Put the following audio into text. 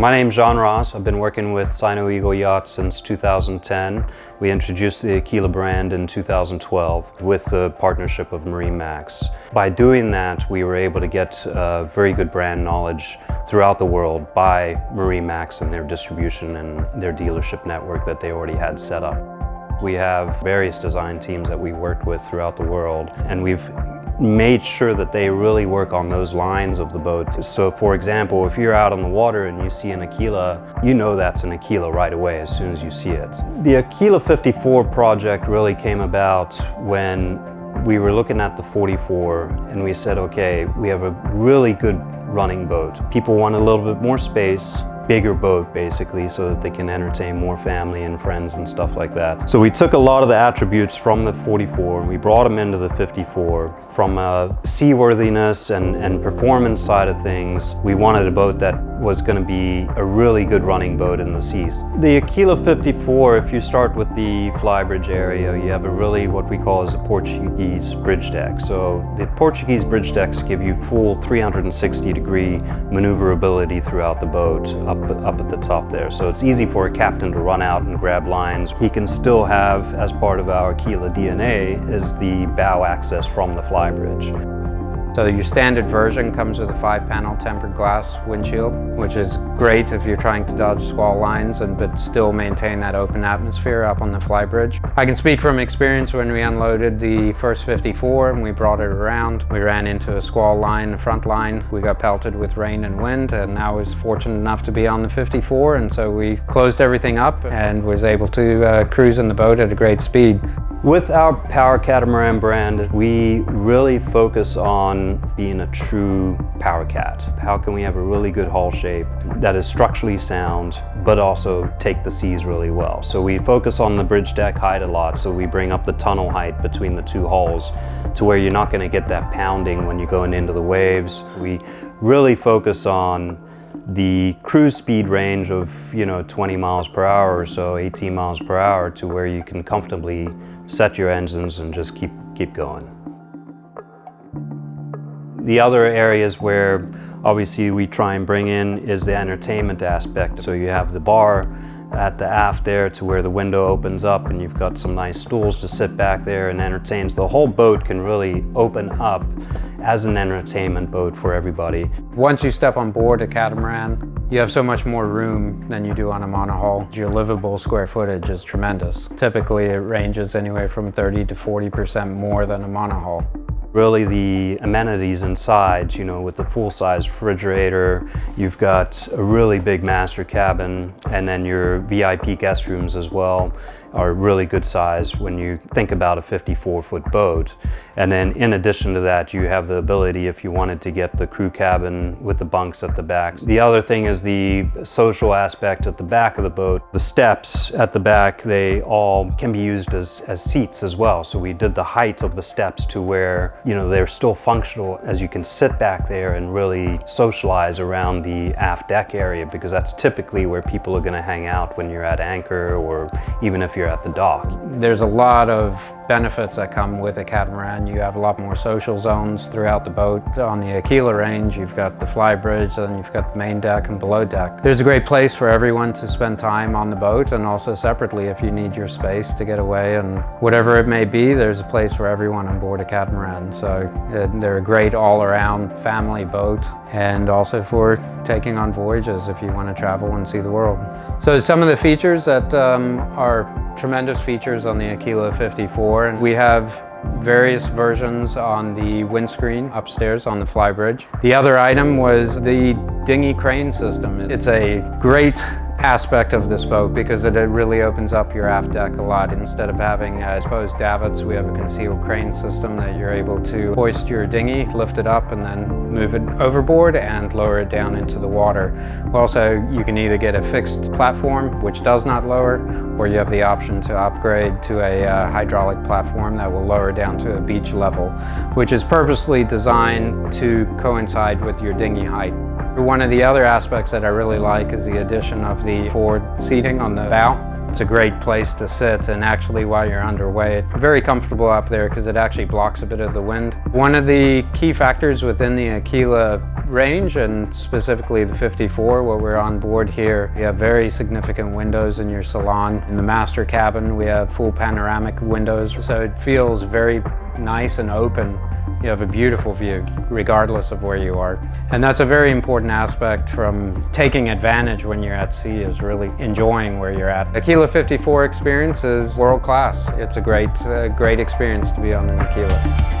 My name's Jean Ross. I've been working with Sino Eagle Yachts since 2010. We introduced the Aquila brand in 2012 with the partnership of MarineMax. By doing that, we were able to get uh, very good brand knowledge throughout the world by MarineMax and their distribution and their dealership network that they already had set up. We have various design teams that we worked with throughout the world and we've made sure that they really work on those lines of the boat. So for example, if you're out on the water and you see an Aquila, you know that's an Aquila right away as soon as you see it. The Aquila 54 project really came about when we were looking at the 44 and we said, okay, we have a really good running boat. People want a little bit more space, bigger boat basically so that they can entertain more family and friends and stuff like that. So we took a lot of the attributes from the 44 and we brought them into the 54. From a seaworthiness and, and performance side of things, we wanted a boat that was going to be a really good running boat in the seas. The Aquila 54, if you start with the flybridge area, you have a really what we call as a Portuguese bridge deck. So the Portuguese bridge decks give you full 360 degree maneuverability throughout the boat up up, at the top there. So it's easy for a captain to run out and grab lines. He can still have, as part of our Aquila DNA, is the bow access from the flybridge. So your standard version comes with a five-panel tempered glass windshield, which is great if you're trying to dodge squall lines and but still maintain that open atmosphere up on the flybridge. I can speak from experience when we unloaded the first 54 and we brought it around. We ran into a squall line, front line. We got pelted with rain and wind and I was fortunate enough to be on the 54 and so we closed everything up and was able to uh, cruise in the boat at a great speed. With our Power Catamaran brand, we really focus on being a true Power Cat. How can we have a really good hull shape that is structurally sound, but also take the seas really well? So we focus on the bridge deck height a lot, so we bring up the tunnel height between the two hulls to where you're not gonna get that pounding when you're going into the waves. We really focus on the cruise speed range of you know 20 miles per hour or so 18 miles per hour to where you can comfortably set your engines and just keep, keep going. The other areas where obviously we try and bring in is the entertainment aspect. So you have the bar at the aft there to where the window opens up and you've got some nice stools to sit back there and entertain. So the whole boat can really open up as an entertainment boat for everybody. Once you step on board a catamaran, you have so much more room than you do on a monohull. Your livable square footage is tremendous. Typically it ranges anywhere from 30 to 40% more than a monohull. Really the amenities inside, you know, with the full-size refrigerator, you've got a really big master cabin, and then your VIP guest rooms as well are really good size when you think about a 54 foot boat. And then in addition to that, you have the ability if you wanted to get the crew cabin with the bunks at the back. The other thing is the social aspect at the back of the boat. The steps at the back, they all can be used as, as seats as well. So we did the height of the steps to where, you know, they're still functional as you can sit back there and really socialize around the aft deck area because that's typically where people are gonna hang out when you're at anchor or even if you're at the dock. There's a lot of benefits that come with a catamaran. You have a lot more social zones throughout the boat. On the Aquila range, you've got the fly bridge, and you've got the main deck and below deck. There's a great place for everyone to spend time on the boat and also separately if you need your space to get away and whatever it may be, there's a place for everyone on board a catamaran. So uh, they're a great all-around family boat and also for taking on voyages if you want to travel and see the world. So some of the features that um, are tremendous features on the Aquila 54 and we have various versions on the windscreen upstairs on the flybridge. The other item was the dinghy crane system. It's a great aspect of this boat because it really opens up your aft deck a lot. Instead of having uh, exposed davits, we have a concealed crane system that you're able to hoist your dinghy, lift it up, and then move it overboard and lower it down into the water. Also, you can either get a fixed platform, which does not lower, or you have the option to upgrade to a uh, hydraulic platform that will lower down to a beach level, which is purposely designed to coincide with your dinghy height. One of the other aspects that I really like is the addition of the forward seating on the bow. It's a great place to sit and actually while you're underway, it's very comfortable up there because it actually blocks a bit of the wind. One of the key factors within the Aquila range and specifically the 54 where we're on board here. You have very significant windows in your salon. In the master cabin we have full panoramic windows so it feels very nice and open you have a beautiful view regardless of where you are. And that's a very important aspect from taking advantage when you're at sea is really enjoying where you're at. Aquila 54 experience is world class. It's a great, uh, great experience to be on an Aquila.